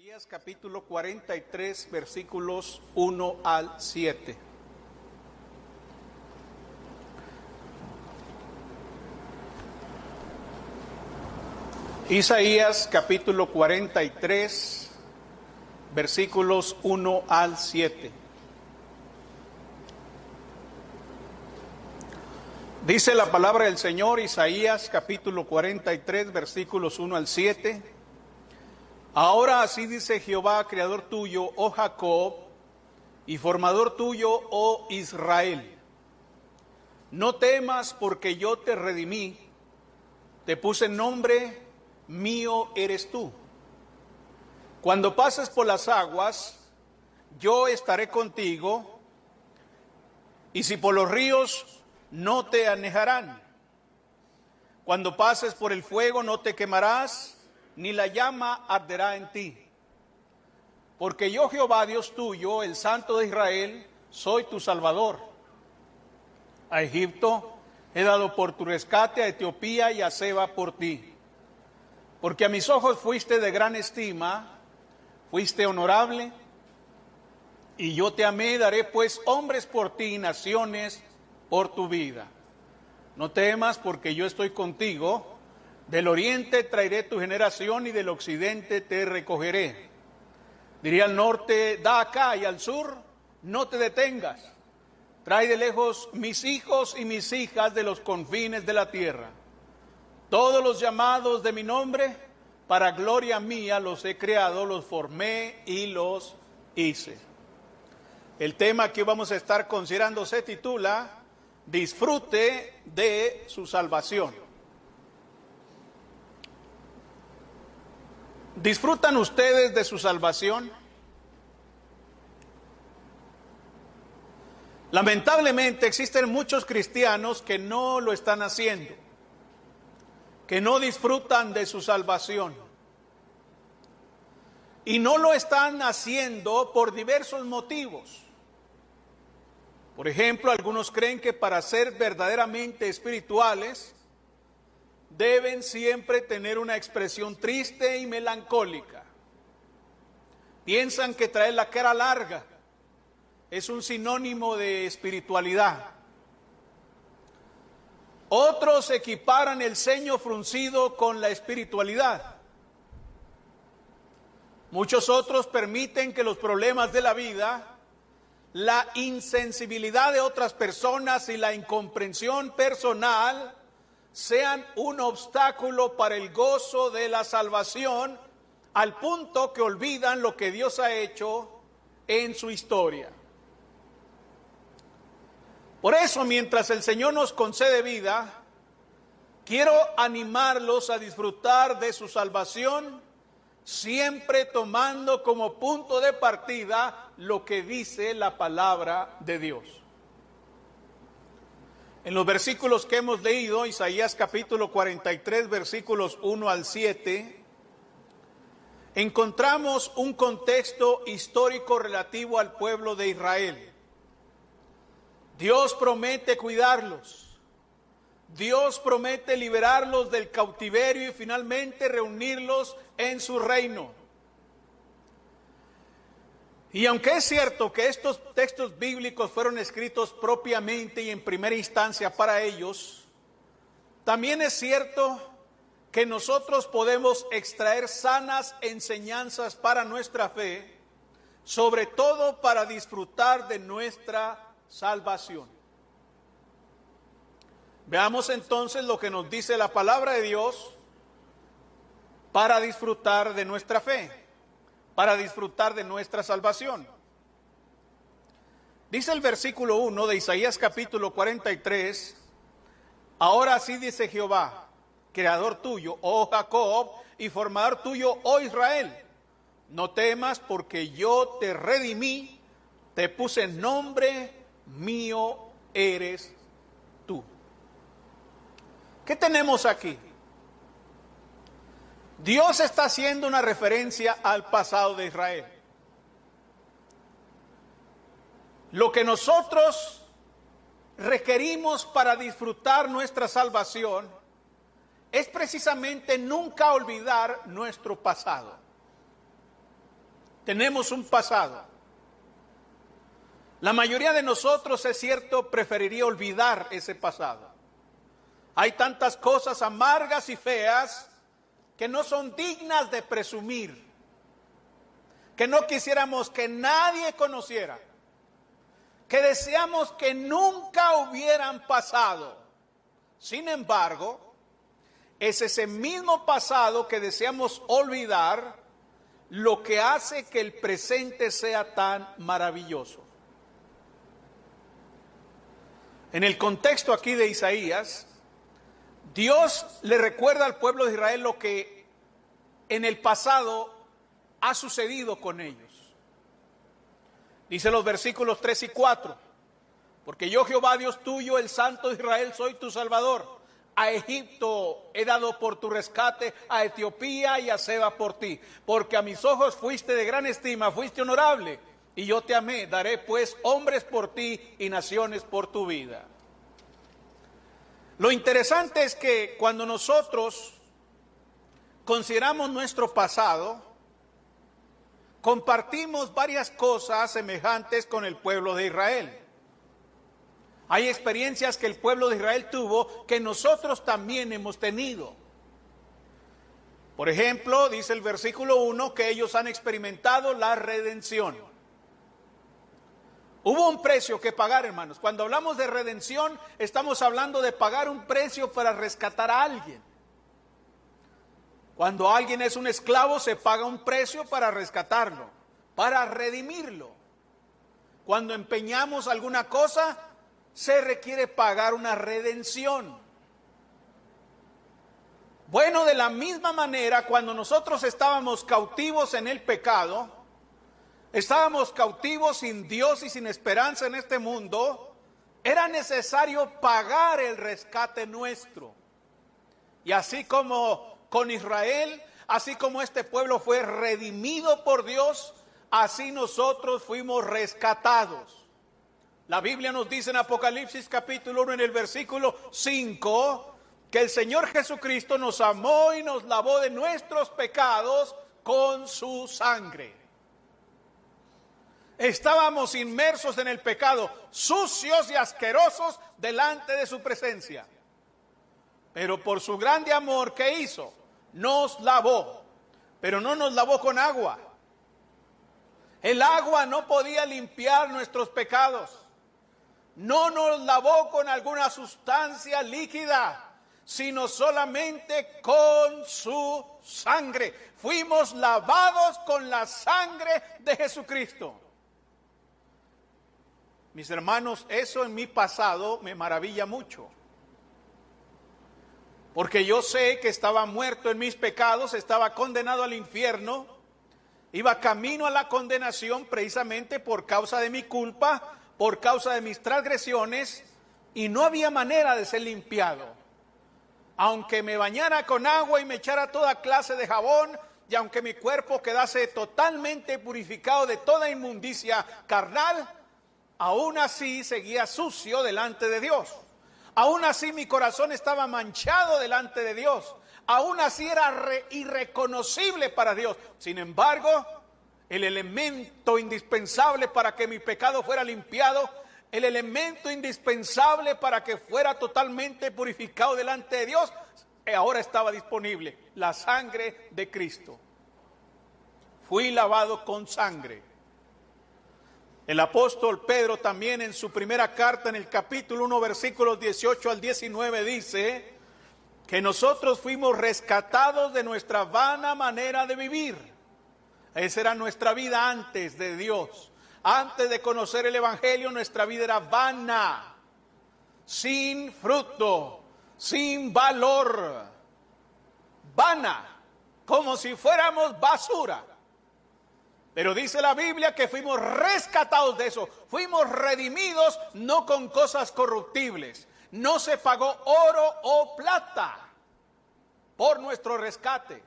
Isaías capítulo 43 versículos 1 al 7. Isaías capítulo 43 versículos 1 al 7. Dice la palabra del Señor, Isaías capítulo 43 versículos 1 al 7. Ahora así dice Jehová, creador tuyo, oh Jacob, y formador tuyo, oh Israel. No temas porque yo te redimí, te puse nombre, mío eres tú. Cuando pases por las aguas, yo estaré contigo, y si por los ríos, no te anejarán. Cuando pases por el fuego, no te quemarás ni la llama arderá en ti. Porque yo Jehová Dios tuyo, el Santo de Israel, soy tu Salvador. A Egipto he dado por tu rescate, a Etiopía y a Seba por ti. Porque a mis ojos fuiste de gran estima, fuiste honorable, y yo te amé, daré pues hombres por ti, naciones por tu vida. No temas porque yo estoy contigo del oriente traeré tu generación y del occidente te recogeré. Diría al norte, da acá y al sur, no te detengas. Trae de lejos mis hijos y mis hijas de los confines de la tierra. Todos los llamados de mi nombre, para gloria mía los he creado, los formé y los hice. El tema que vamos a estar considerando se titula Disfrute de su salvación. ¿Disfrutan ustedes de su salvación? Lamentablemente existen muchos cristianos que no lo están haciendo, que no disfrutan de su salvación. Y no lo están haciendo por diversos motivos. Por ejemplo, algunos creen que para ser verdaderamente espirituales deben siempre tener una expresión triste y melancólica. Piensan que traer la cara larga es un sinónimo de espiritualidad. Otros equiparan el ceño fruncido con la espiritualidad. Muchos otros permiten que los problemas de la vida, la insensibilidad de otras personas y la incomprensión personal sean un obstáculo para el gozo de la salvación al punto que olvidan lo que Dios ha hecho en su historia. Por eso, mientras el Señor nos concede vida, quiero animarlos a disfrutar de su salvación, siempre tomando como punto de partida lo que dice la palabra de Dios. En los versículos que hemos leído, Isaías capítulo 43, versículos 1 al 7, encontramos un contexto histórico relativo al pueblo de Israel. Dios promete cuidarlos. Dios promete liberarlos del cautiverio y finalmente reunirlos en su reino. Y aunque es cierto que estos textos bíblicos fueron escritos propiamente y en primera instancia para ellos, también es cierto que nosotros podemos extraer sanas enseñanzas para nuestra fe, sobre todo para disfrutar de nuestra salvación. Veamos entonces lo que nos dice la palabra de Dios para disfrutar de nuestra fe para disfrutar de nuestra salvación. Dice el versículo 1 de Isaías capítulo 43, ahora así dice Jehová, creador tuyo, oh Jacob, y formador tuyo, oh Israel, no temas porque yo te redimí, te puse nombre, mío eres tú. ¿Qué tenemos aquí? Dios está haciendo una referencia al pasado de Israel. Lo que nosotros requerimos para disfrutar nuestra salvación es precisamente nunca olvidar nuestro pasado. Tenemos un pasado. La mayoría de nosotros, es cierto, preferiría olvidar ese pasado. Hay tantas cosas amargas y feas que no son dignas de presumir, que no quisiéramos que nadie conociera, que deseamos que nunca hubieran pasado. Sin embargo, es ese mismo pasado que deseamos olvidar lo que hace que el presente sea tan maravilloso. En el contexto aquí de Isaías, Dios le recuerda al pueblo de Israel lo que en el pasado ha sucedido con ellos. Dice los versículos 3 y 4, porque yo Jehová Dios tuyo, el Santo de Israel, soy tu Salvador. A Egipto he dado por tu rescate, a Etiopía y a Seba por ti, porque a mis ojos fuiste de gran estima, fuiste honorable, y yo te amé. Daré pues hombres por ti y naciones por tu vida. Lo interesante es que cuando nosotros consideramos nuestro pasado, compartimos varias cosas semejantes con el pueblo de Israel. Hay experiencias que el pueblo de Israel tuvo que nosotros también hemos tenido. Por ejemplo, dice el versículo 1 que ellos han experimentado la redención. Hubo un precio que pagar, hermanos. Cuando hablamos de redención, estamos hablando de pagar un precio para rescatar a alguien. Cuando alguien es un esclavo, se paga un precio para rescatarlo, para redimirlo. Cuando empeñamos alguna cosa, se requiere pagar una redención. Bueno, de la misma manera, cuando nosotros estábamos cautivos en el pecado, estábamos cautivos sin Dios y sin esperanza en este mundo, era necesario pagar el rescate nuestro. Y así como con Israel, así como este pueblo fue redimido por Dios, así nosotros fuimos rescatados. La Biblia nos dice en Apocalipsis capítulo 1 en el versículo 5 que el Señor Jesucristo nos amó y nos lavó de nuestros pecados con su sangre. Estábamos inmersos en el pecado, sucios y asquerosos delante de su presencia. Pero por su grande amor, ¿qué hizo? Nos lavó, pero no nos lavó con agua. El agua no podía limpiar nuestros pecados. No nos lavó con alguna sustancia líquida, sino solamente con su sangre. Fuimos lavados con la sangre de Jesucristo. Mis hermanos, eso en mi pasado me maravilla mucho. Porque yo sé que estaba muerto en mis pecados, estaba condenado al infierno, iba camino a la condenación precisamente por causa de mi culpa, por causa de mis transgresiones, y no había manera de ser limpiado. Aunque me bañara con agua y me echara toda clase de jabón, y aunque mi cuerpo quedase totalmente purificado de toda inmundicia carnal, aún así seguía sucio delante de Dios. Aún así mi corazón estaba manchado delante de Dios. Aún así era irreconocible para Dios. Sin embargo, el elemento indispensable para que mi pecado fuera limpiado, el elemento indispensable para que fuera totalmente purificado delante de Dios, ahora estaba disponible, la sangre de Cristo. Fui lavado con sangre. El apóstol Pedro también en su primera carta en el capítulo 1 versículos 18 al 19 dice que nosotros fuimos rescatados de nuestra vana manera de vivir. Esa era nuestra vida antes de Dios. Antes de conocer el Evangelio nuestra vida era vana, sin fruto, sin valor, vana, como si fuéramos basura. Pero dice la Biblia que fuimos rescatados de eso, fuimos redimidos no con cosas corruptibles, no se pagó oro o plata por nuestro rescate.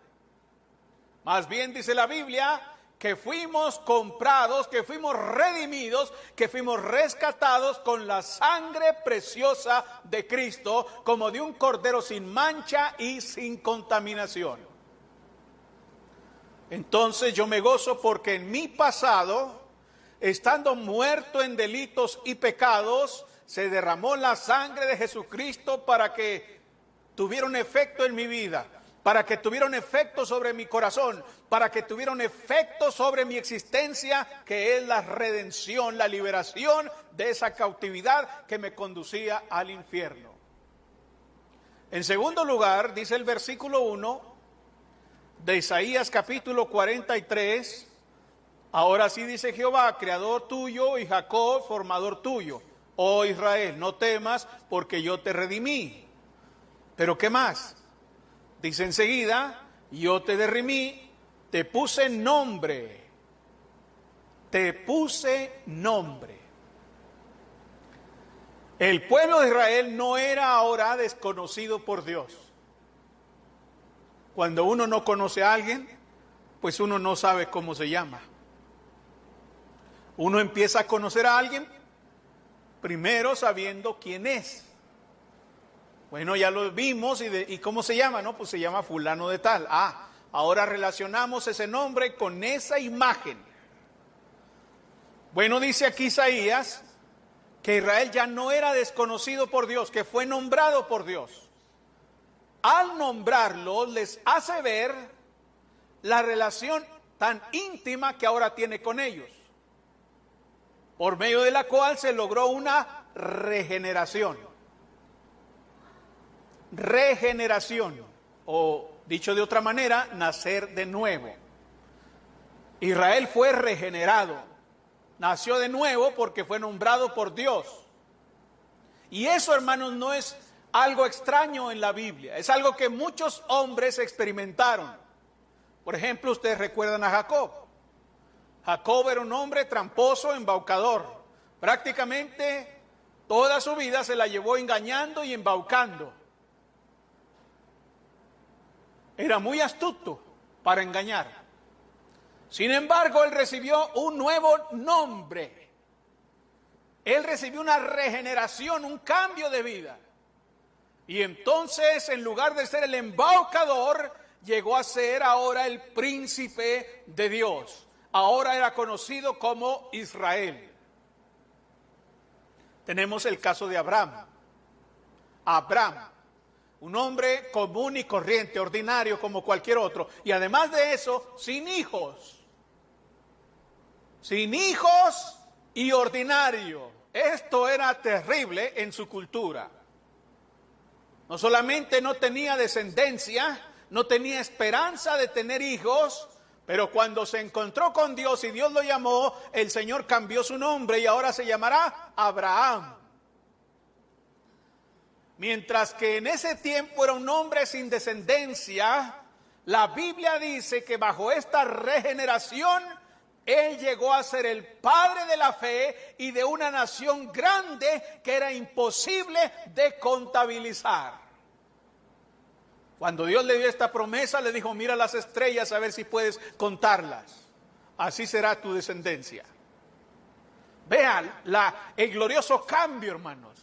Más bien dice la Biblia que fuimos comprados, que fuimos redimidos, que fuimos rescatados con la sangre preciosa de Cristo, como de un cordero sin mancha y sin contaminación. Entonces yo me gozo porque en mi pasado, estando muerto en delitos y pecados, se derramó la sangre de Jesucristo para que tuviera un efecto en mi vida, para que tuviera un efecto sobre mi corazón, para que tuviera un efecto sobre mi existencia, que es la redención, la liberación de esa cautividad que me conducía al infierno. En segundo lugar, dice el versículo 1 de Isaías capítulo 43, ahora sí dice Jehová, creador tuyo y Jacob, formador tuyo. Oh Israel, no temas porque yo te redimí. Pero ¿qué más? Dice enseguida, yo te derrimí, te puse nombre, te puse nombre. El pueblo de Israel no era ahora desconocido por Dios. Cuando uno no conoce a alguien, pues uno no sabe cómo se llama. Uno empieza a conocer a alguien primero sabiendo quién es. Bueno, ya lo vimos y, y cómo se llama, ¿no? Pues se llama fulano de tal. Ah, ahora relacionamos ese nombre con esa imagen. Bueno, dice aquí Isaías que Israel ya no era desconocido por Dios, que fue nombrado por Dios. Al nombrarlo les hace ver la relación tan íntima que ahora tiene con ellos por medio de la cual se logró una regeneración. Regeneración, o dicho de otra manera, nacer de nuevo. Israel fue regenerado, nació de nuevo porque fue nombrado por Dios. Y eso, hermanos, no es algo extraño en la Biblia, es algo que muchos hombres experimentaron. Por ejemplo, ustedes recuerdan a Jacob. Jacob era un hombre tramposo, embaucador. Prácticamente toda su vida se la llevó engañando y embaucando. Era muy astuto para engañar. Sin embargo, él recibió un nuevo nombre. Él recibió una regeneración, un cambio de vida. Y entonces, en lugar de ser el embaucador, llegó a ser ahora el príncipe de Dios ahora era conocido como Israel. Tenemos el caso de Abraham. Abraham, un hombre común y corriente, ordinario como cualquier otro, y además de eso, sin hijos. Sin hijos y ordinario. Esto era terrible en su cultura. No solamente no tenía descendencia, no tenía esperanza de tener hijos, pero cuando se encontró con Dios y Dios lo llamó, el Señor cambió su nombre y ahora se llamará Abraham. Mientras que en ese tiempo era un hombre sin descendencia, la Biblia dice que bajo esta regeneración, él llegó a ser el padre de la fe y de una nación grande que era imposible de contabilizar. Cuando Dios le dio esta promesa, le dijo, mira las estrellas a ver si puedes contarlas. Así será tu descendencia. Vean la, el glorioso cambio, hermanos.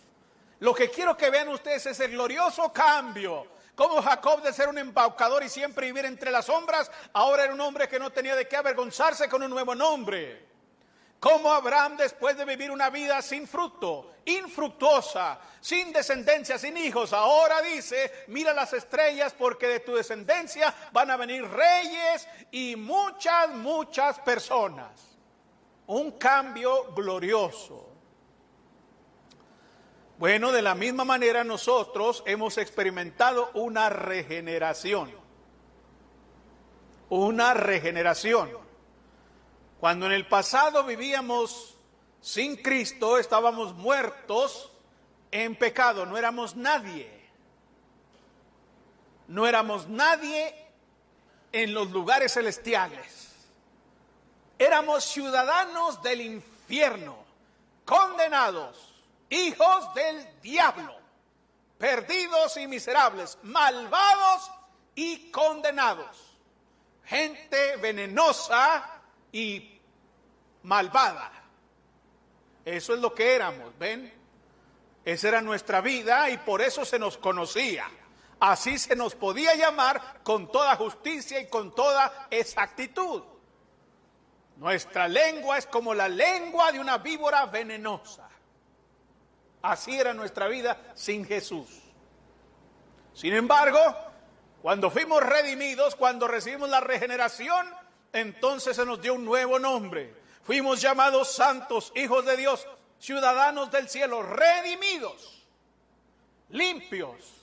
Lo que quiero que vean ustedes es el glorioso cambio. Como Jacob de ser un embaucador y siempre vivir entre las sombras, ahora era un hombre que no tenía de qué avergonzarse con un nuevo nombre. Como Abraham después de vivir una vida sin fruto, infructuosa, sin descendencia, sin hijos, ahora dice, mira las estrellas porque de tu descendencia van a venir reyes y muchas, muchas personas. Un cambio glorioso. Bueno, de la misma manera nosotros hemos experimentado una regeneración. Una regeneración. Cuando en el pasado vivíamos sin Cristo, estábamos muertos en pecado, no éramos nadie. No éramos nadie en los lugares celestiales. Éramos ciudadanos del infierno, condenados, hijos del diablo, perdidos y miserables, malvados y condenados. Gente venenosa y malvada. Eso es lo que éramos, ¿ven? Esa era nuestra vida y por eso se nos conocía. Así se nos podía llamar con toda justicia y con toda exactitud. Nuestra lengua es como la lengua de una víbora venenosa. Así era nuestra vida sin Jesús. Sin embargo, cuando fuimos redimidos, cuando recibimos la regeneración, entonces se nos dio un nuevo nombre. Fuimos llamados santos, hijos de Dios, ciudadanos del cielo, redimidos, limpios.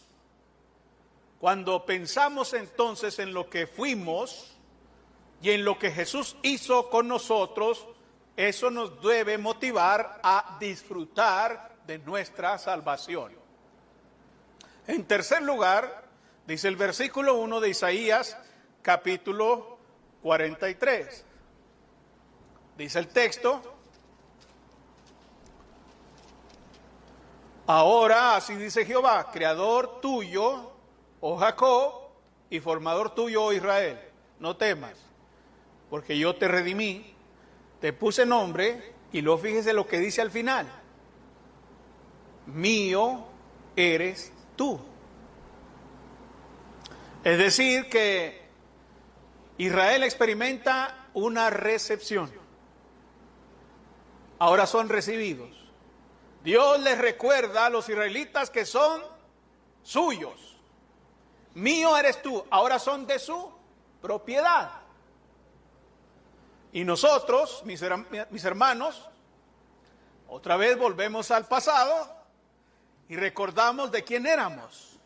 Cuando pensamos entonces en lo que fuimos y en lo que Jesús hizo con nosotros, eso nos debe motivar a disfrutar de nuestra salvación. En tercer lugar, dice el versículo 1 de Isaías, capítulo 43. Dice el texto, ahora así dice Jehová, creador tuyo, oh Jacob, y formador tuyo, oh Israel, no temas, porque yo te redimí, te puse nombre, y luego fíjese lo que dice al final, mío eres tú. Es decir, que Israel experimenta una recepción. Ahora son recibidos. Dios les recuerda a los israelitas que son suyos. Mío eres tú. Ahora son de su propiedad. Y nosotros, mis, hermanos, otra vez volvemos al pasado y recordamos de quién éramos,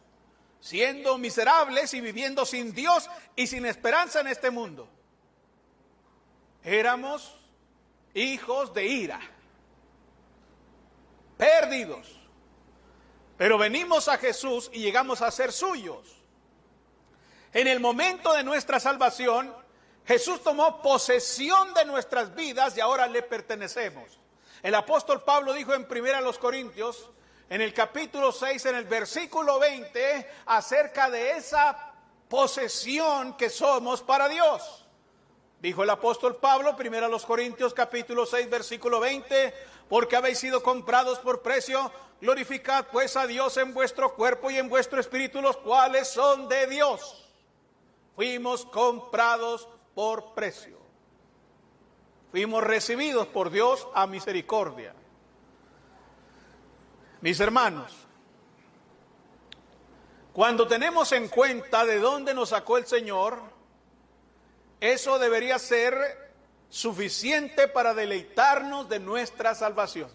siendo miserables y viviendo sin Dios y sin esperanza en este mundo. Éramos hijos de ira, perdidos, pero venimos a Jesús y llegamos a ser suyos. En el momento de nuestra salvación, Jesús tomó posesión de nuestras vidas y ahora le pertenecemos. El apóstol Pablo dijo en primera a los Corintios, en el capítulo 6, en el versículo 20, acerca de esa posesión que somos para Dios. Dijo el apóstol Pablo, primero a los Corintios capítulo 6, versículo 20, porque habéis sido comprados por precio, glorificad pues a Dios en vuestro cuerpo y en vuestro espíritu, los cuales son de Dios. Fuimos comprados por precio. Fuimos recibidos por Dios a misericordia. Mis hermanos, cuando tenemos en cuenta de dónde nos sacó el Señor, eso debería ser suficiente para deleitarnos de nuestra salvación.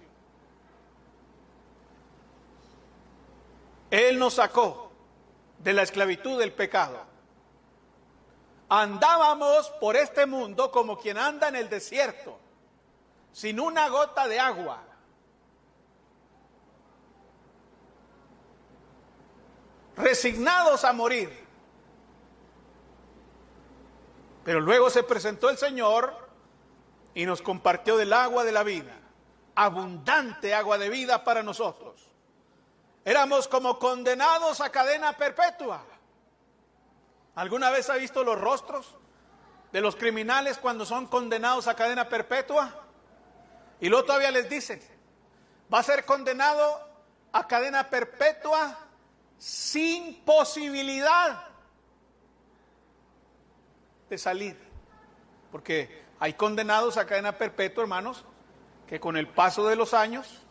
Él nos sacó de la esclavitud del pecado. Andábamos por este mundo como quien anda en el desierto, sin una gota de agua. Resignados a morir. Pero luego se presentó el Señor y nos compartió del agua de la vida, abundante agua de vida para nosotros. Éramos como condenados a cadena perpetua. ¿Alguna vez ha visto los rostros de los criminales cuando son condenados a cadena perpetua? Y luego todavía les dicen, va a ser condenado a cadena perpetua sin posibilidad de salir. Porque hay condenados a cadena perpetua, hermanos, que con el paso de los años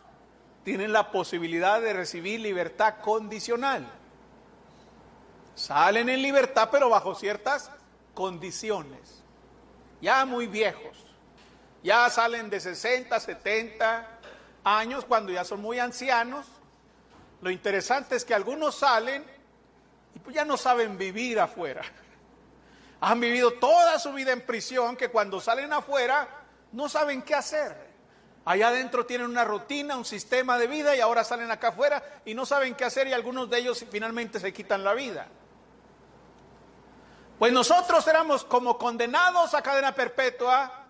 tienen la posibilidad de recibir libertad condicional. Salen en libertad, pero bajo ciertas condiciones. Ya muy viejos. Ya salen de 60, 70 años cuando ya son muy ancianos lo interesante es que algunos salen y pues ya no saben vivir afuera. Han vivido toda su vida en prisión que cuando salen afuera no saben qué hacer. Allá adentro tienen una rutina, un sistema de vida y ahora salen acá afuera y no saben qué hacer y algunos de ellos finalmente se quitan la vida. Pues nosotros éramos como condenados a cadena perpetua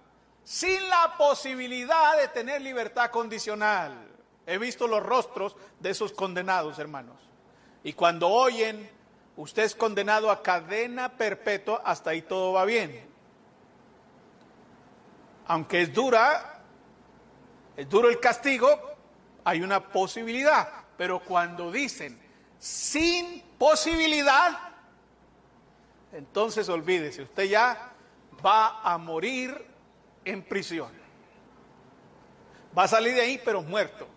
sin la posibilidad de tener libertad condicional. He visto los rostros de esos condenados, hermanos. Y cuando oyen, usted es condenado a cadena perpetua, hasta ahí todo va bien. Aunque es dura, es duro el castigo, hay una posibilidad. Pero cuando dicen sin posibilidad, entonces olvídese, usted ya va a morir en prisión. Va a salir de ahí, pero muerto.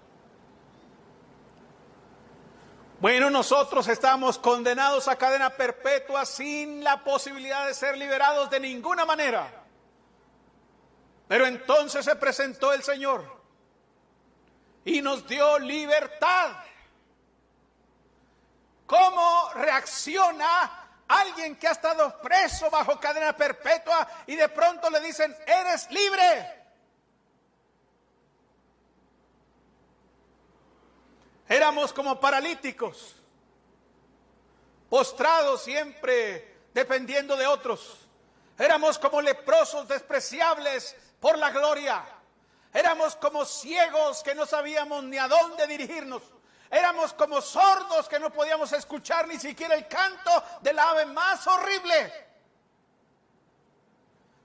Bueno, nosotros estamos condenados a cadena perpetua sin la posibilidad de ser liberados de ninguna manera. Pero entonces se presentó el Señor y nos dio libertad. ¿Cómo reacciona alguien que ha estado preso bajo cadena perpetua y de pronto le dicen, eres libre? Éramos como paralíticos, postrados siempre dependiendo de otros. Éramos como leprosos despreciables por la gloria. Éramos como ciegos que no sabíamos ni a dónde dirigirnos. Éramos como sordos que no podíamos escuchar ni siquiera el canto del ave más horrible.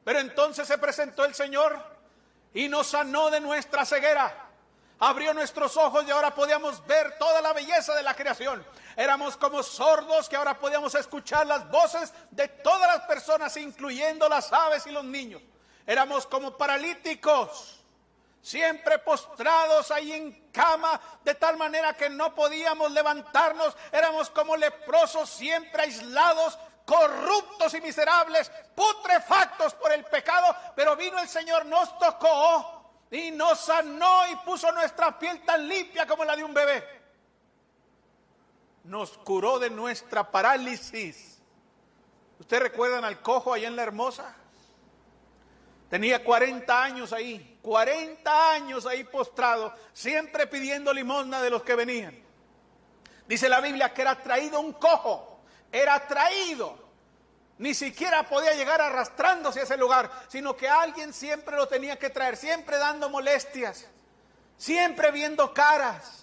Pero entonces se presentó el Señor y nos sanó de nuestra ceguera abrió nuestros ojos y ahora podíamos ver toda la belleza de la creación. Éramos como sordos que ahora podíamos escuchar las voces de todas las personas, incluyendo las aves y los niños. Éramos como paralíticos, siempre postrados ahí en cama, de tal manera que no podíamos levantarnos. Éramos como leprosos, siempre aislados, corruptos y miserables, putrefactos por el pecado. Pero vino el Señor, nos tocó y nos sanó y puso nuestra piel tan limpia como la de un bebé. Nos curó de nuestra parálisis. ¿Ustedes recuerdan al cojo allá en la hermosa? Tenía 40 años ahí, 40 años ahí postrado, siempre pidiendo limosna de los que venían. Dice la Biblia que era traído un cojo, era traído ni siquiera podía llegar arrastrándose a ese lugar, sino que alguien siempre lo tenía que traer, siempre dando molestias, siempre viendo caras.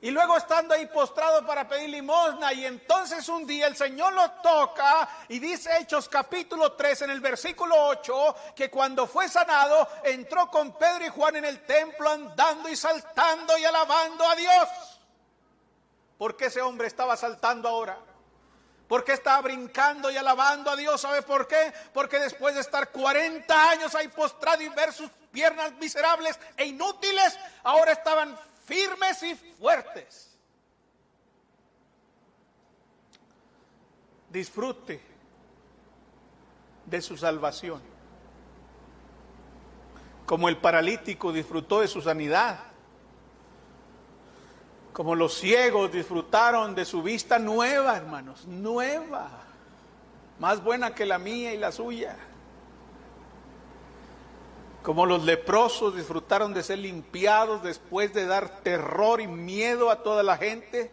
Y luego estando ahí postrado para pedir limosna. Y entonces un día el Señor lo toca y dice Hechos capítulo 3 en el versículo 8 que cuando fue sanado entró con Pedro y Juan en el templo andando y saltando y alabando a Dios. ¿Por qué ese hombre estaba saltando ahora? ¿Por qué estaba brincando y alabando a Dios? ¿Sabe por qué? Porque después de estar 40 años ahí postrado y ver sus piernas miserables e inútiles, ahora estaban firmes y fuertes. Disfrute de su salvación. Como el paralítico disfrutó de su sanidad como los ciegos disfrutaron de su vista nueva, hermanos, nueva, más buena que la mía y la suya. Como los leprosos disfrutaron de ser limpiados después de dar terror y miedo a toda la gente,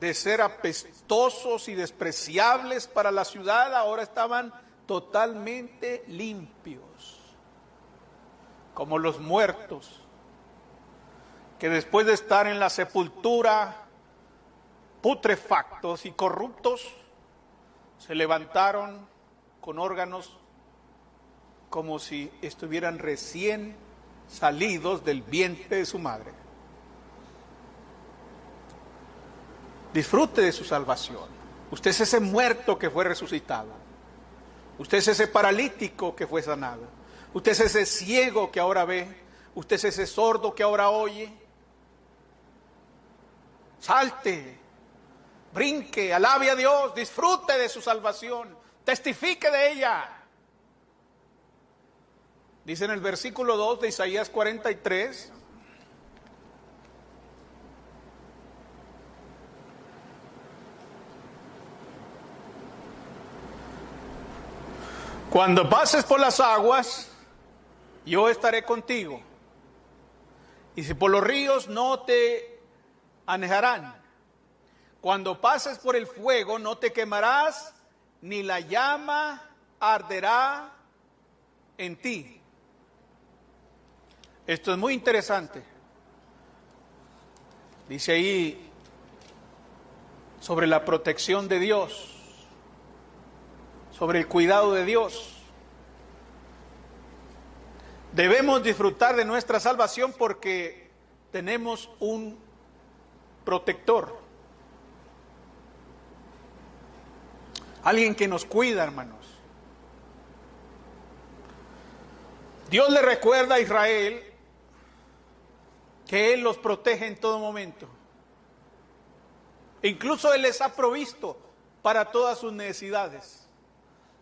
de ser apestosos y despreciables para la ciudad, ahora estaban totalmente limpios. Como los muertos que después de estar en la sepultura putrefactos y corruptos, se levantaron con órganos como si estuvieran recién salidos del vientre de su madre. Disfrute de su salvación. Usted es ese muerto que fue resucitado. Usted es ese paralítico que fue sanado. Usted es ese ciego que ahora ve. Usted es ese sordo que ahora oye salte, brinque, alabe a Dios, disfrute de su salvación, testifique de ella. Dice en el versículo 2 de Isaías 43, Cuando pases por las aguas, yo estaré contigo. Y si por los ríos no te anejarán. Cuando pases por el fuego no te quemarás, ni la llama arderá en ti. Esto es muy interesante. Dice ahí sobre la protección de Dios, sobre el cuidado de Dios. Debemos disfrutar de nuestra salvación porque tenemos un protector. alguien que nos cuida, hermanos. Dios le recuerda a Israel que Él los protege en todo momento. Incluso Él les ha provisto para todas sus necesidades.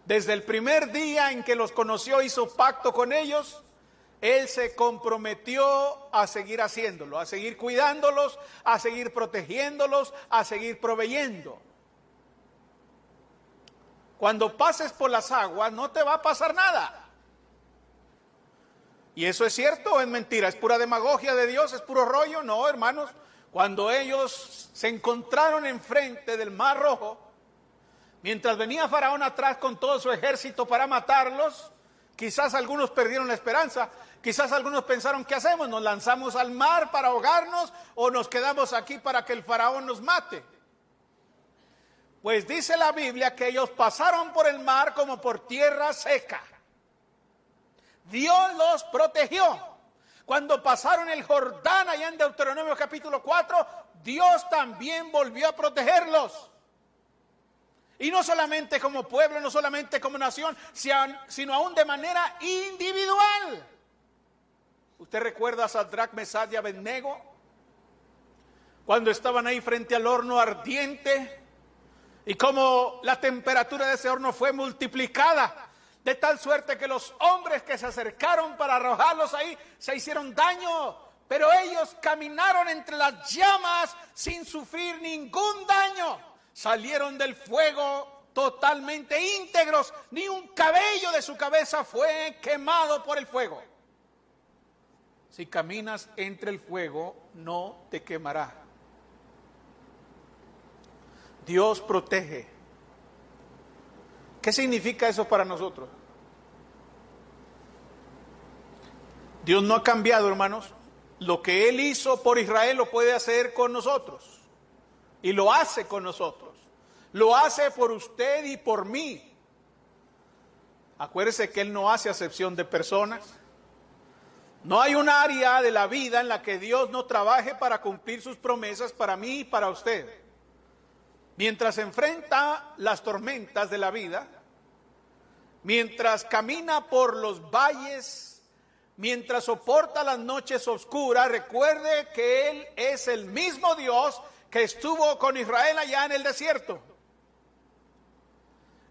Desde el primer día en que los conoció, hizo pacto con ellos, Él se comprometió a seguir haciéndolo, a seguir cuidándolos, a seguir protegiéndolos, a seguir proveyendo. Cuando pases por las aguas no te va a pasar nada. ¿Y eso es cierto o es mentira? ¿Es pura demagogia de Dios? ¿Es puro rollo? No, hermanos. Cuando ellos se encontraron enfrente del Mar Rojo, mientras venía Faraón atrás con todo su ejército para matarlos, quizás algunos perdieron la esperanza, quizás algunos pensaron, ¿qué hacemos? ¿Nos lanzamos al mar para ahogarnos o nos quedamos aquí para que el Faraón nos mate? Pues dice la Biblia que ellos pasaron por el mar como por tierra seca. Dios los protegió. Cuando pasaron el Jordán allá en Deuteronomio capítulo 4, Dios también volvió a protegerlos. Y no solamente como pueblo, no solamente como nación, sino aún de manera individual. ¿Usted recuerda a Sadrach, Mesad y Abednego? Cuando estaban ahí frente al horno ardiente y como la temperatura de ese horno fue multiplicada de tal suerte que los hombres que se acercaron para arrojarlos ahí se hicieron daño, pero ellos caminaron entre las llamas sin sufrir ningún daño. Salieron del fuego totalmente íntegros, ni un cabello de su cabeza fue quemado por el fuego. Si caminas entre el fuego, no te quemará. Dios protege ¿Qué significa eso para nosotros? Dios no ha cambiado, hermanos. Lo que Él hizo por Israel lo puede hacer con nosotros. Y lo hace con nosotros. Lo hace por usted y por mí. Acuérdese que Él no hace acepción de personas. No hay un área de la vida en la que Dios no trabaje para cumplir sus promesas para mí y para usted. Mientras enfrenta las tormentas de la vida, mientras camina por los valles, mientras soporta las noches oscuras, recuerde que Él es el mismo Dios que estuvo con Israel allá en el desierto.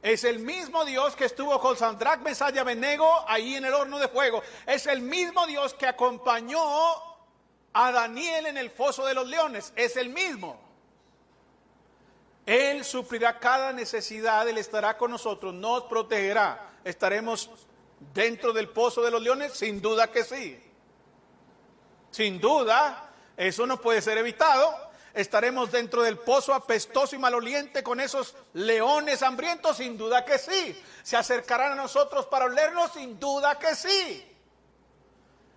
Es el mismo Dios que estuvo con Sandrach, Mesaya, Benego ahí en el horno de fuego. Es el mismo Dios que acompañó a Daniel en el foso de los leones. Es el mismo. Él suplirá cada necesidad, Él estará con nosotros, nos protegerá. ¿Estaremos dentro del pozo de los leones? Sin duda que sí. Sin duda, eso no puede ser evitado. ¿Estaremos dentro del pozo apestoso y maloliente con esos leones hambrientos? Sin duda que sí. ¿Se acercarán a nosotros para olernos? Sin duda que sí.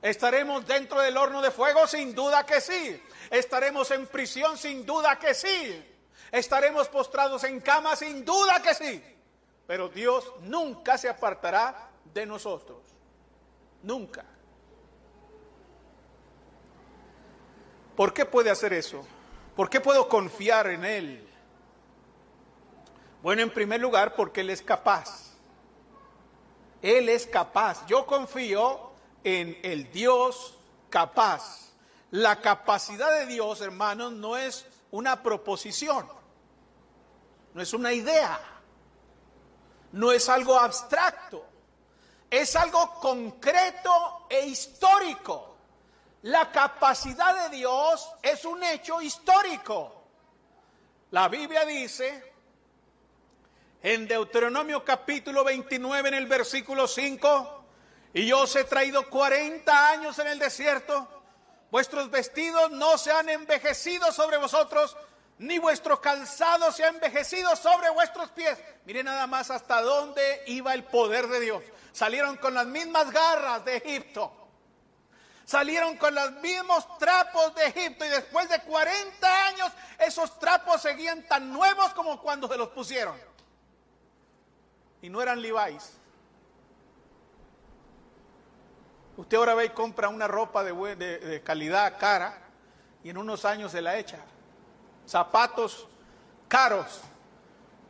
¿Estaremos dentro del horno de fuego? Sin duda que sí. ¿Estaremos en prisión? Sin duda que sí. ¿Estaremos postrados en cama? Sin duda que sí. Pero Dios nunca se apartará de nosotros. Nunca. ¿Por qué puede hacer eso? ¿Por qué puedo confiar en Él? Bueno, en primer lugar, porque Él es capaz. Él es capaz. Yo confío en el Dios capaz. La capacidad de Dios, hermanos, no es una proposición no es una idea, no es algo abstracto, es algo concreto e histórico. La capacidad de Dios es un hecho histórico. La Biblia dice en Deuteronomio capítulo 29 en el versículo 5, y yo os he traído 40 años en el desierto, vuestros vestidos no se han envejecido sobre vosotros, ni vuestro calzado se ha envejecido sobre vuestros pies. Miren nada más hasta dónde iba el poder de Dios. Salieron con las mismas garras de Egipto. Salieron con los mismos trapos de Egipto y después de 40 años esos trapos seguían tan nuevos como cuando se los pusieron. Y no eran Levi's. Usted ahora ve y compra una ropa de, de calidad cara y en unos años se la echa zapatos caros,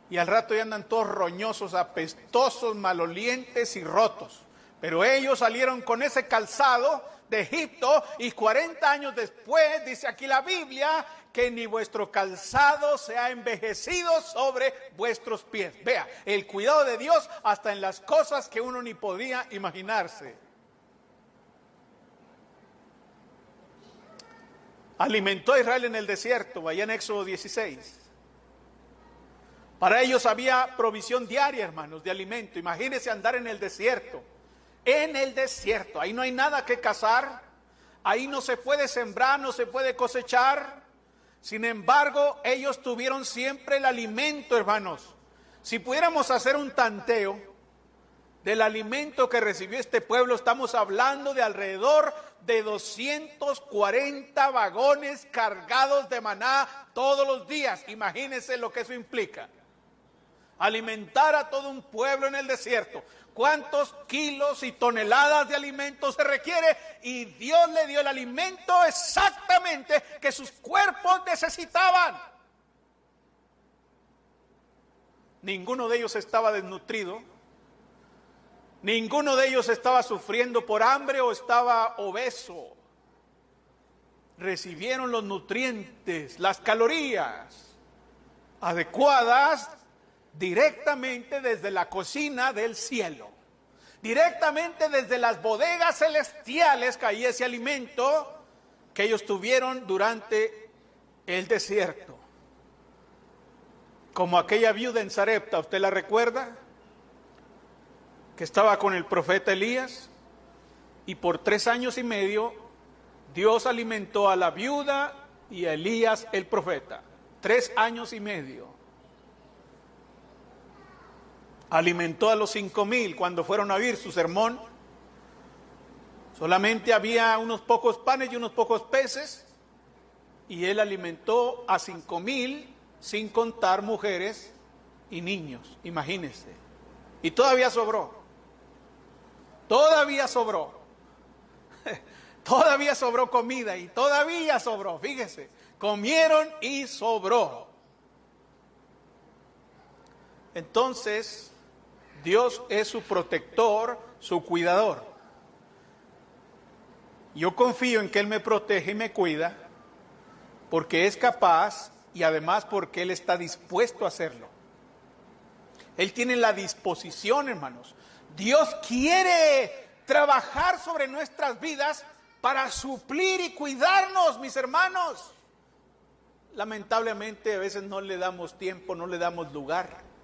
Y al rato ya andan todos roñosos, apestosos, malolientes y rotos. Pero ellos salieron con ese calzado de Egipto y 40 años después, dice aquí la Biblia, que ni vuestro calzado se ha envejecido sobre vuestros pies. Vea, el cuidado de Dios hasta en las cosas que uno ni podía imaginarse. Alimentó a Israel en el desierto, vaya en Éxodo 16. Para ellos había provisión diaria, hermanos, de alimento. Imagínense andar en el desierto en el desierto. Ahí no hay nada que cazar, ahí no se puede sembrar, no se puede cosechar. Sin embargo, ellos tuvieron siempre el alimento, hermanos. Si pudiéramos hacer un tanteo del alimento que recibió este pueblo, estamos hablando de alrededor de 240 vagones cargados de maná todos los días. Imagínense lo que eso implica. Alimentar a todo un pueblo en el desierto cuántos kilos y toneladas de alimento se requiere y Dios le dio el alimento exactamente que sus cuerpos necesitaban. Ninguno de ellos estaba desnutrido, ninguno de ellos estaba sufriendo por hambre o estaba obeso. Recibieron los nutrientes, las calorías adecuadas directamente desde la cocina del cielo. Directamente desde las bodegas celestiales caía ese alimento que ellos tuvieron durante el desierto. Como aquella viuda en Sarepta, ¿usted la recuerda? Que estaba con el profeta Elías y por tres años y medio Dios alimentó a la viuda y a Elías el profeta. Tres años y medio alimentó a los cinco mil cuando fueron a oír su sermón. Solamente había unos pocos panes y unos pocos peces y él alimentó a cinco mil sin contar mujeres y niños, imagínense. Y todavía sobró. Todavía sobró. todavía sobró comida y todavía sobró, fíjese. Comieron y sobró. Entonces, Dios es su protector, su cuidador. Yo confío en que Él me protege y me cuida porque es capaz y además porque Él está dispuesto a hacerlo. Él tiene la disposición, hermanos. Dios quiere trabajar sobre nuestras vidas para suplir y cuidarnos, mis hermanos. Lamentablemente a veces no le damos tiempo, no le damos lugar.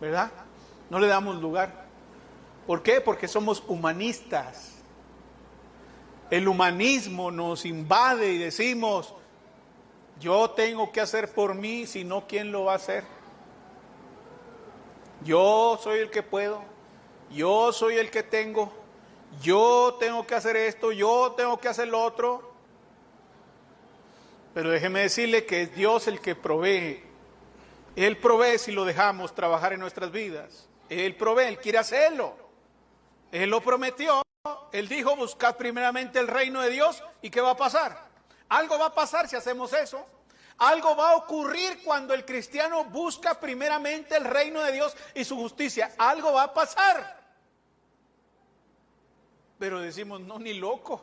¿Verdad? No le damos lugar. ¿Por qué? Porque somos humanistas. El humanismo nos invade y decimos, yo tengo que hacer por mí, si no, ¿quién lo va a hacer? Yo soy el que puedo, yo soy el que tengo, yo tengo que hacer esto, yo tengo que hacer lo otro. Pero déjeme decirle que es Dios el que provee él provee si lo dejamos trabajar en nuestras vidas. Él provee, Él quiere hacerlo. Él lo prometió. Él dijo, buscad primeramente el reino de Dios. ¿Y qué va a pasar? Algo va a pasar si hacemos eso. Algo va a ocurrir cuando el cristiano busca primeramente el reino de Dios y su justicia. Algo va a pasar. Pero decimos, no, ni loco.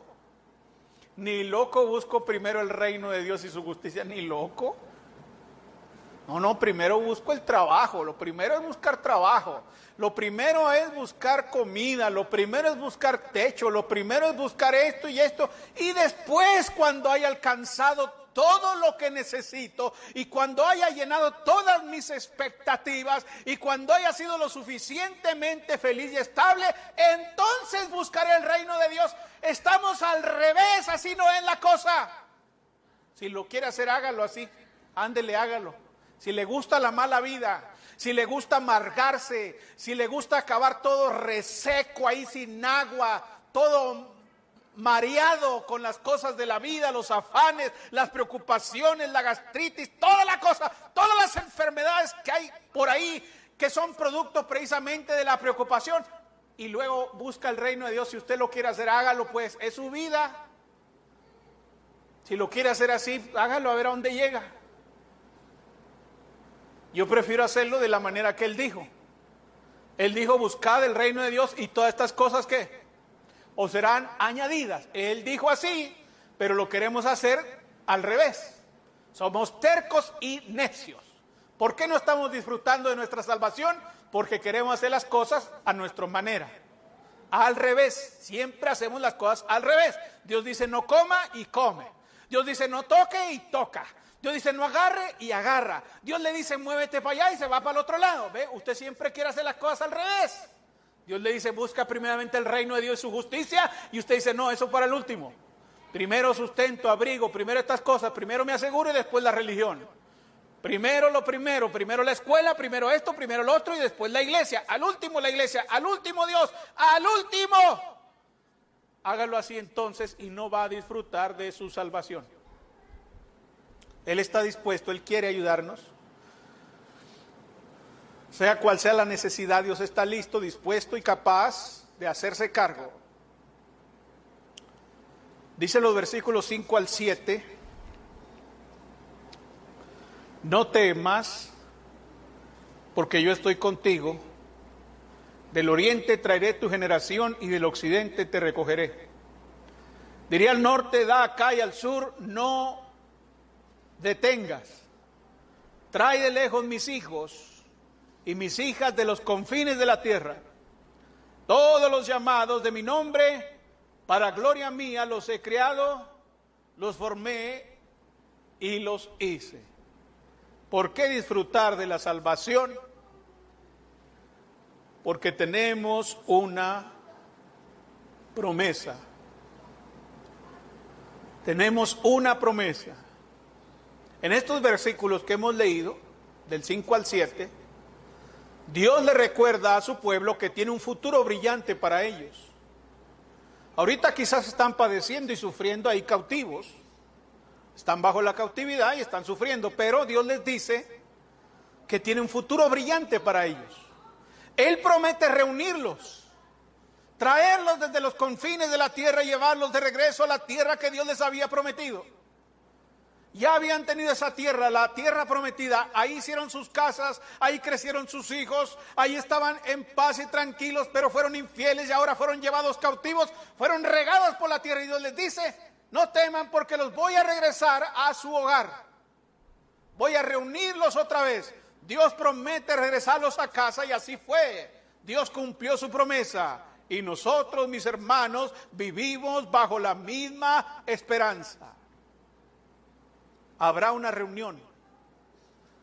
Ni loco busco primero el reino de Dios y su justicia, ni loco. No, no, primero busco el trabajo, lo primero es buscar trabajo, lo primero es buscar comida, lo primero es buscar techo, lo primero es buscar esto y esto, y después cuando haya alcanzado todo lo que necesito y cuando haya llenado todas mis expectativas y cuando haya sido lo suficientemente feliz y estable, entonces buscaré el reino de Dios. Estamos al revés, así no es la cosa. Si lo quiere hacer, hágalo así, ándele, hágalo si le gusta la mala vida, si le gusta amargarse, si le gusta acabar todo reseco ahí sin agua, todo mareado con las cosas de la vida, los afanes, las preocupaciones, la gastritis, toda la cosa, todas las enfermedades que hay por ahí que son producto precisamente de la preocupación. Y luego busca el reino de Dios. Si usted lo quiere hacer, hágalo pues. Es su vida. Si lo quiere hacer así, hágalo a ver a dónde llega. Yo prefiero hacerlo de la manera que él dijo. Él dijo, buscad el reino de Dios y todas estas cosas que os serán añadidas. Él dijo así, pero lo queremos hacer al revés. Somos tercos y necios. ¿Por qué no estamos disfrutando de nuestra salvación? Porque queremos hacer las cosas a nuestra manera. Al revés, siempre hacemos las cosas al revés. Dios dice no coma y come. Dios dice no toque y toca. Dios dice no agarre y agarra. Dios le dice muévete para allá y se va para el otro lado. ¿Ve? Usted siempre quiere hacer las cosas al revés. Dios le dice busca primeramente el reino de Dios y su justicia y usted dice no, eso para el último. Primero sustento, abrigo, primero estas cosas, primero me aseguro y después la religión. Primero lo primero, primero la escuela, primero esto, primero lo otro y después la iglesia. Al último la iglesia, al último Dios, al último. Hágalo así entonces y no va a disfrutar de su salvación. Él está dispuesto, Él quiere ayudarnos. Sea cual sea la necesidad, Dios está listo, dispuesto y capaz de hacerse cargo. Dice los versículos 5 al 7, no temas, porque yo estoy contigo, del oriente traeré tu generación y del occidente te recogeré. Diría al norte, da acá y al sur, no detengas. Trae de lejos mis hijos y mis hijas de los confines de la tierra. Todos los llamados de mi nombre para gloria mía los he creado, los formé y los hice. ¿Por qué disfrutar de la salvación? Porque tenemos una promesa. Tenemos una promesa. En estos versículos que hemos leído, del 5 al 7, Dios le recuerda a su pueblo que tiene un futuro brillante para ellos. Ahorita quizás están padeciendo y sufriendo ahí cautivos. Están bajo la cautividad y están sufriendo, pero Dios les dice que tiene un futuro brillante para ellos. Él promete reunirlos, traerlos desde los confines de la tierra y llevarlos de regreso a la tierra que Dios les había prometido. Ya habían tenido esa tierra, la tierra prometida. Ahí hicieron sus casas, ahí crecieron sus hijos, ahí estaban en paz y tranquilos, pero fueron infieles y ahora fueron llevados cautivos, fueron regados por la tierra. Y Dios les dice, no teman porque los voy a regresar a su hogar. Voy a reunirlos otra vez. Dios promete regresarlos a casa y así fue. Dios cumplió su promesa. Y nosotros, mis hermanos, vivimos bajo la misma esperanza habrá una reunión.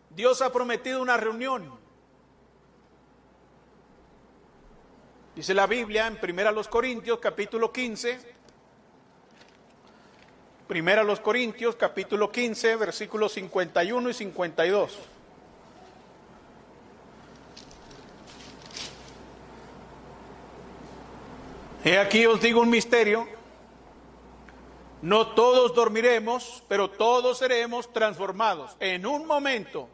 Dios ha prometido una reunión. Dice la Biblia en Primera los Corintios capítulo 15. Primera los Corintios capítulo 15 versículos 51 y 52. He aquí os digo un misterio no todos dormiremos, pero todos seremos transformados en un momento,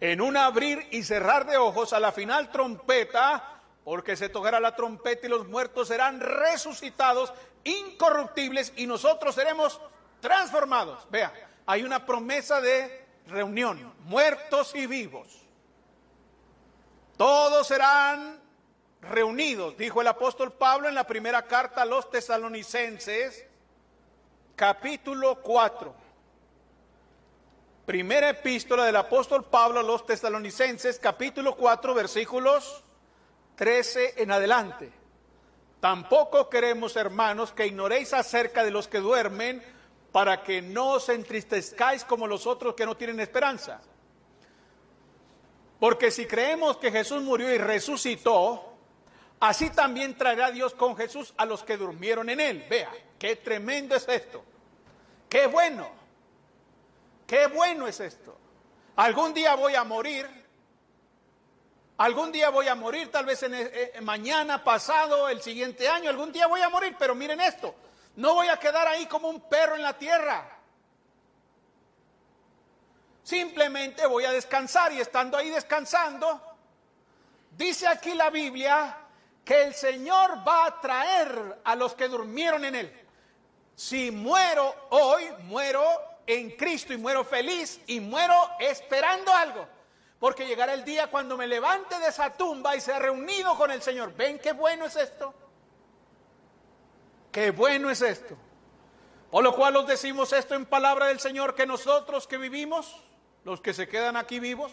en un abrir y cerrar de ojos a la final trompeta, porque se tocará la trompeta y los muertos serán resucitados, incorruptibles, y nosotros seremos transformados. Vea, hay una promesa de reunión, muertos y vivos. Todos serán reunidos, dijo el apóstol Pablo en la primera carta a los tesalonicenses capítulo 4. Primera epístola del apóstol Pablo a los tesalonicenses, capítulo 4, versículos 13 en adelante. Tampoco queremos, hermanos, que ignoréis acerca de los que duermen, para que no os entristezcáis como los otros que no tienen esperanza. Porque si creemos que Jesús murió y resucitó, así también traerá Dios con Jesús a los que durmieron en él. Vea, Qué tremendo es esto. Qué bueno. Qué bueno es esto. Algún día voy a morir. Algún día voy a morir, tal vez en, eh, eh, mañana, pasado, el siguiente año. Algún día voy a morir, pero miren esto. No voy a quedar ahí como un perro en la tierra. Simplemente voy a descansar y estando ahí descansando, dice aquí la Biblia que el Señor va a traer a los que durmieron en él. Si muero hoy, muero en Cristo y muero feliz y muero esperando algo. Porque llegará el día cuando me levante de esa tumba y sea reunido con el Señor. ¿Ven qué bueno es esto? Qué bueno es esto. Por lo cual os decimos esto en palabra del Señor, que nosotros que vivimos, los que se quedan aquí vivos,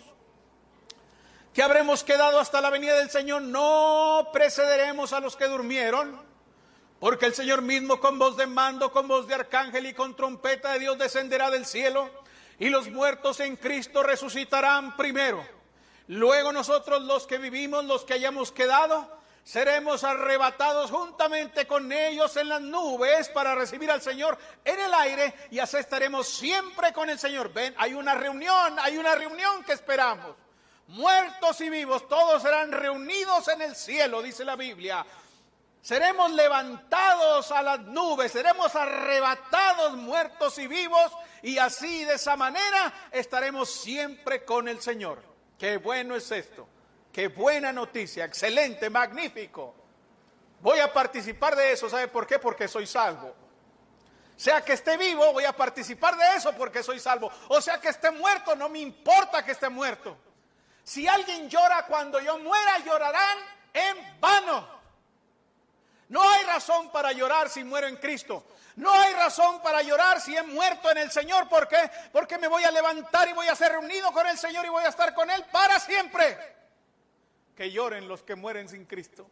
que habremos quedado hasta la venida del Señor, no precederemos a los que durmieron, porque el Señor mismo con voz de mando, con voz de arcángel y con trompeta de Dios descenderá del cielo y los muertos en Cristo resucitarán primero. Luego nosotros los que vivimos, los que hayamos quedado, seremos arrebatados juntamente con ellos en las nubes para recibir al Señor en el aire y así estaremos siempre con el Señor. Ven, hay una reunión, hay una reunión que esperamos. Muertos y vivos, todos serán reunidos en el cielo, dice la Biblia. Seremos levantados a las nubes, seremos arrebatados muertos y vivos y así de esa manera estaremos siempre con el Señor. Qué bueno es esto, qué buena noticia, excelente, magnífico. Voy a participar de eso, ¿sabe por qué? Porque soy salvo. Sea que esté vivo, voy a participar de eso porque soy salvo. O sea que esté muerto, no me importa que esté muerto. Si alguien llora cuando yo muera, llorarán en vano. No hay razón para llorar si muero en Cristo. No hay razón para llorar si he muerto en el Señor. ¿Por qué? Porque me voy a levantar y voy a ser reunido con el Señor y voy a estar con Él para siempre. Que lloren los que mueren sin Cristo.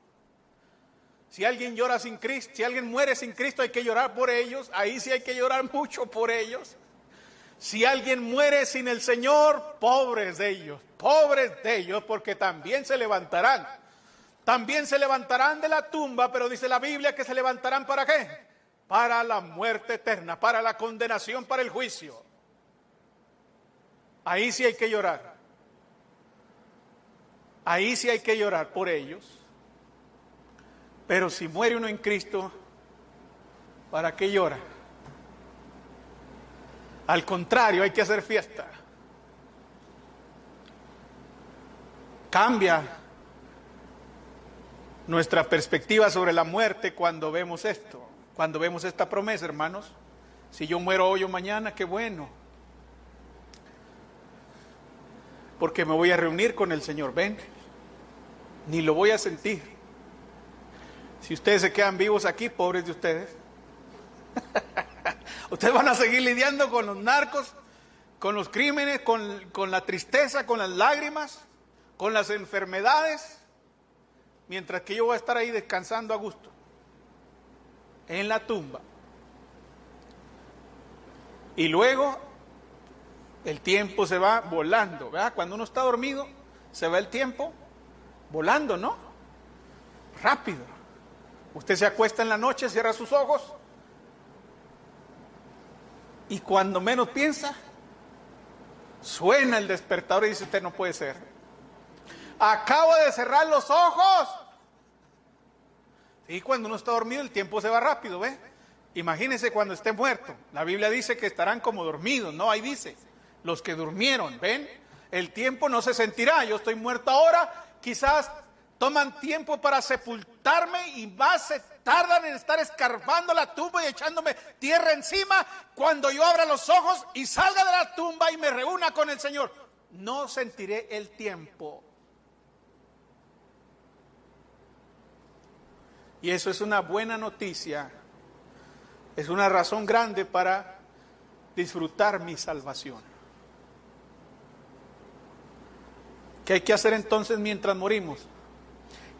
Si alguien llora sin Cristo, si alguien muere sin Cristo, hay que llorar por ellos. Ahí sí hay que llorar mucho por ellos. Si alguien muere sin el Señor, pobres de ellos, pobres de ellos, porque también se levantarán también se levantarán de la tumba, pero dice la Biblia que se levantarán para qué? Para la muerte eterna, para la condenación, para el juicio. Ahí sí hay que llorar. Ahí sí hay que llorar por ellos. Pero si muere uno en Cristo, ¿para qué llora? Al contrario, hay que hacer fiesta. Cambia nuestra perspectiva sobre la muerte cuando vemos esto, cuando vemos esta promesa, hermanos. Si yo muero hoy o mañana, qué bueno. Porque me voy a reunir con el Señor, ven, ni lo voy a sentir. Si ustedes se quedan vivos aquí, pobres de ustedes. ustedes van a seguir lidiando con los narcos, con los crímenes, con, con la tristeza, con las lágrimas, con las enfermedades mientras que yo voy a estar ahí descansando a gusto, en la tumba. Y luego el tiempo se va volando, ¿verdad? Cuando uno está dormido, se va el tiempo volando, ¿no? Rápido. Usted se acuesta en la noche, cierra sus ojos y cuando menos piensa, suena el despertador y dice, usted no puede ser. Acabo de cerrar los ojos y cuando uno está dormido, el tiempo se va rápido, ¿ve? Imagínense cuando esté muerto. La Biblia dice que estarán como dormidos, ¿no? Ahí dice, los que durmieron, ¿ven? El tiempo no se sentirá. Yo estoy muerto ahora, quizás toman tiempo para sepultarme y más se tardan en estar escarbando la tumba y echándome tierra encima cuando yo abra los ojos y salga de la tumba y me reúna con el Señor. No sentiré el tiempo. Y eso es una buena noticia, es una razón grande para disfrutar mi salvación. ¿Qué hay que hacer entonces mientras morimos?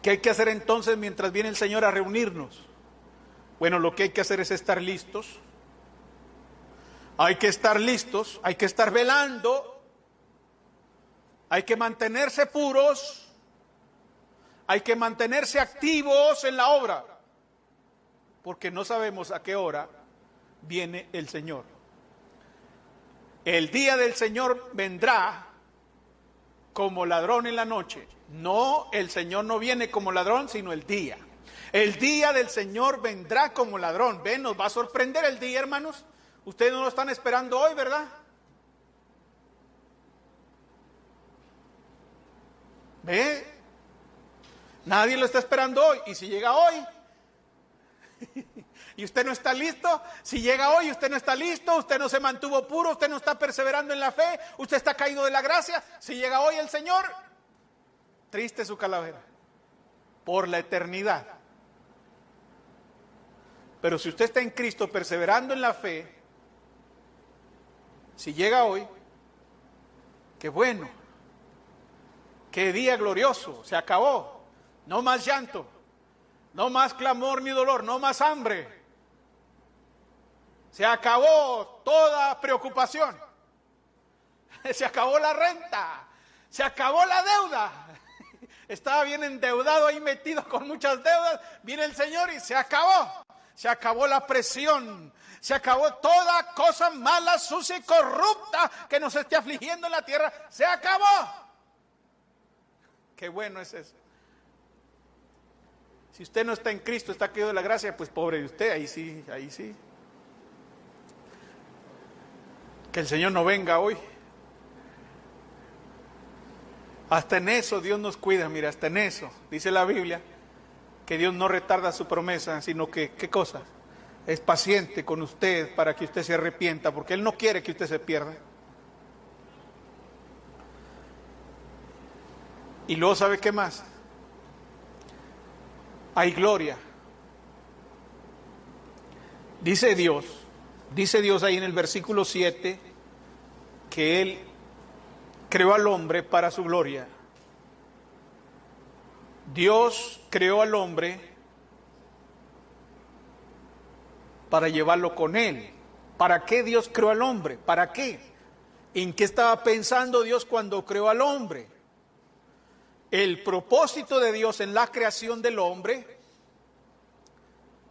¿Qué hay que hacer entonces mientras viene el Señor a reunirnos? Bueno, lo que hay que hacer es estar listos. Hay que estar listos, hay que estar velando, hay que mantenerse puros, hay que mantenerse activos en la obra, porque no sabemos a qué hora viene el Señor. El día del Señor vendrá como ladrón en la noche. No, el Señor no viene como ladrón, sino el día. El día del Señor vendrá como ladrón. Ven, nos va a sorprender el día, hermanos. Ustedes no lo están esperando hoy, ¿verdad? Ve, Nadie lo está esperando hoy. Y si llega hoy, y usted no está listo, si llega hoy usted no está listo, usted no se mantuvo puro, usted no está perseverando en la fe, usted está caído de la gracia, si llega hoy el Señor, triste su calavera, por la eternidad. Pero si usted está en Cristo perseverando en la fe, si llega hoy, qué bueno, qué día glorioso, se acabó, no más llanto, no más clamor ni dolor, no más hambre. Se acabó toda preocupación. Se acabó la renta. Se acabó la deuda. Estaba bien endeudado ahí metido con muchas deudas. Viene el Señor y se acabó. Se acabó la presión. Se acabó toda cosa mala, sucia y corrupta que nos esté afligiendo en la tierra. Se acabó. Qué bueno es eso. Si usted no está en Cristo, está caído de la gracia, pues pobre de usted, ahí sí, ahí sí. Que el Señor no venga hoy. Hasta en eso Dios nos cuida, mira, hasta en eso. Dice la Biblia que Dios no retarda su promesa, sino que, ¿qué cosa? Es paciente con usted para que usted se arrepienta, porque Él no quiere que usted se pierda. Y luego, ¿sabe qué más? Hay gloria. Dice Dios, dice Dios ahí en el versículo 7, que Él creó al hombre para su gloria. Dios creó al hombre para llevarlo con Él. ¿Para qué Dios creó al hombre? ¿Para qué? ¿En qué estaba pensando Dios cuando creó al hombre? El propósito de Dios en la creación del hombre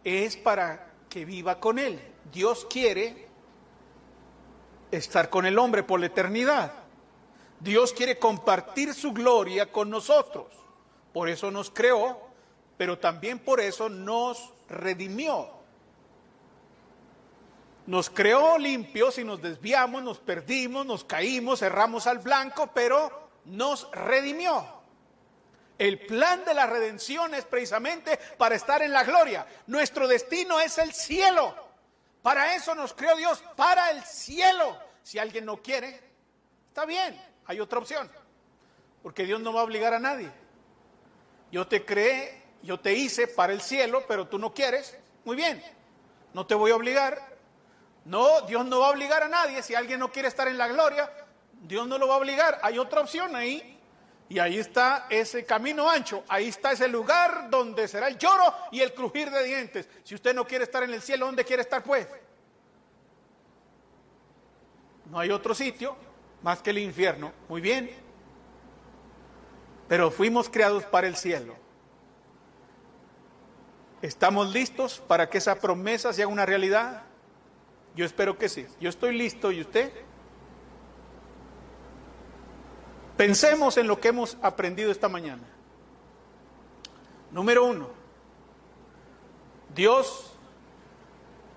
es para que viva con Él. Dios quiere estar con el hombre por la eternidad. Dios quiere compartir su gloria con nosotros. Por eso nos creó, pero también por eso nos redimió. Nos creó limpios y nos desviamos, nos perdimos, nos caímos, erramos al blanco, pero nos redimió. El plan de la redención es precisamente para estar en la gloria. Nuestro destino es el cielo. Para eso nos creó Dios, para el cielo. Si alguien no quiere, está bien, hay otra opción. Porque Dios no va a obligar a nadie. Yo te creé, yo te hice para el cielo, pero tú no quieres. Muy bien, no te voy a obligar. No, Dios no va a obligar a nadie. Si alguien no quiere estar en la gloria, Dios no lo va a obligar. Hay otra opción ahí. Y ahí está ese camino ancho, ahí está ese lugar donde será el lloro y el crujir de dientes. Si usted no quiere estar en el cielo, ¿dónde quiere estar pues? No hay otro sitio más que el infierno. Muy bien. Pero fuimos creados para el cielo. ¿Estamos listos para que esa promesa sea una realidad? Yo espero que sí. Yo estoy listo y usted. Pensemos en lo que hemos aprendido esta mañana. Número uno, Dios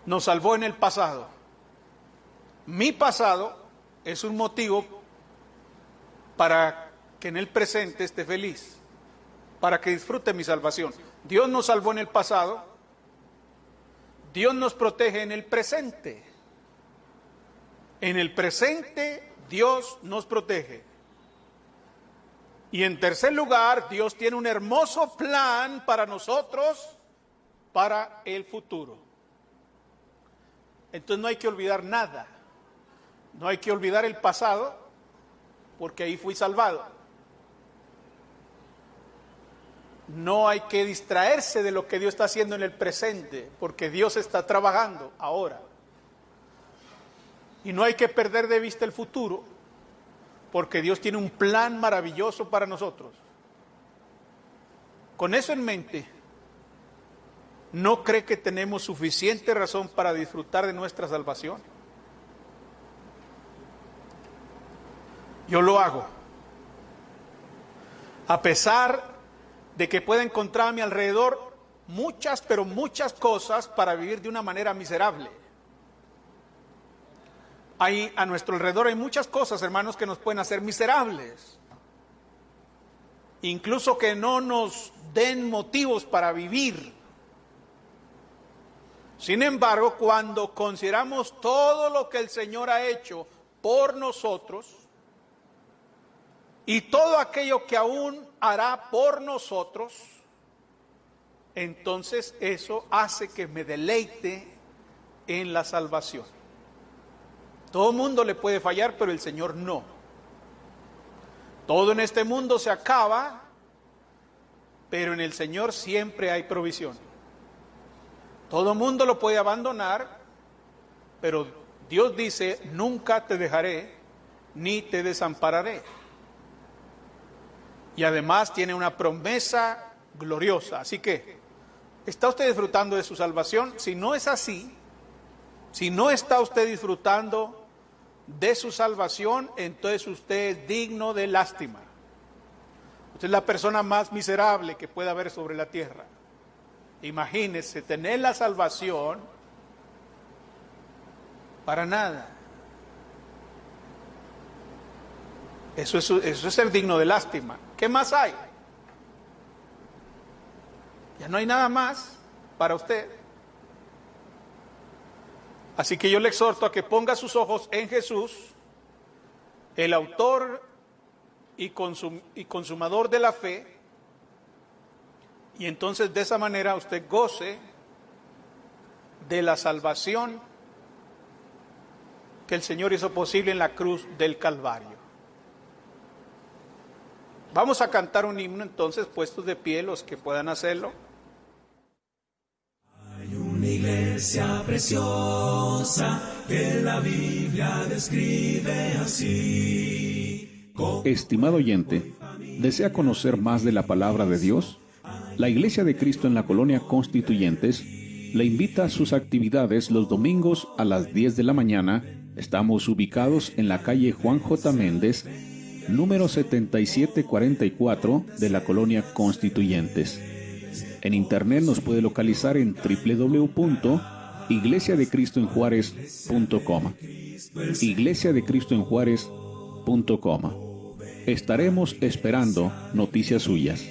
nos salvó en el pasado. Mi pasado es un motivo para que en el presente esté feliz, para que disfrute mi salvación. Dios nos salvó en el pasado, Dios nos protege en el presente. En el presente Dios nos protege. Y en tercer lugar, Dios tiene un hermoso plan para nosotros, para el futuro. Entonces no hay que olvidar nada. No hay que olvidar el pasado, porque ahí fui salvado. No hay que distraerse de lo que Dios está haciendo en el presente, porque Dios está trabajando ahora. Y no hay que perder de vista el futuro, porque Dios tiene un plan maravilloso para nosotros. Con eso en mente, ¿no cree que tenemos suficiente razón para disfrutar de nuestra salvación? Yo lo hago. A pesar de que pueda encontrar a mi alrededor muchas, pero muchas cosas para vivir de una manera miserable. Hay, a nuestro alrededor hay muchas cosas, hermanos, que nos pueden hacer miserables. Incluso que no nos den motivos para vivir. Sin embargo, cuando consideramos todo lo que el Señor ha hecho por nosotros y todo aquello que aún hará por nosotros, entonces eso hace que me deleite en la salvación. Todo mundo le puede fallar, pero el Señor no. Todo en este mundo se acaba, pero en el Señor siempre hay provisión. Todo mundo lo puede abandonar, pero Dios dice, nunca te dejaré ni te desampararé. Y además tiene una promesa gloriosa. Así que, ¿está usted disfrutando de su salvación? Si no es así, si no está usted disfrutando de su salvación, entonces usted es digno de lástima. Usted es la persona más miserable que pueda haber sobre la tierra. Imagínese tener la salvación para nada. Eso es, eso es ser digno de lástima. ¿Qué más hay? Ya no hay nada más para usted. Así que yo le exhorto a que ponga sus ojos en Jesús, el autor y, consumador de la fe, y entonces de esa manera usted goce de la salvación que el Señor hizo posible en la cruz del Calvario. Vamos a cantar un himno entonces, puestos de pie los que puedan hacerlo. Iglesia preciosa que la Biblia describe así. Estimado oyente, ¿desea conocer más de la palabra de Dios? La Iglesia de Cristo en la Colonia Constituyentes le invita a sus actividades los domingos a las 10 de la mañana. Estamos ubicados en la calle Juan J. Méndez, número 7744 de la Colonia Constituyentes. En internet nos puede localizar en www.iglesiadecristoenjuárez.com. Iglesia de Cristo en Juárez.com. Estaremos esperando noticias suyas.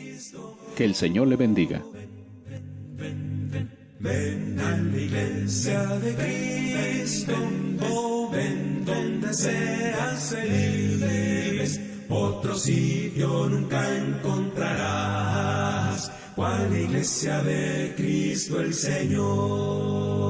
Que el Señor le bendiga. Ven a la iglesia de Cristo, oh, ven donde seas feliz. Otro sitio nunca encontrarás, cual iglesia de Cristo el Señor.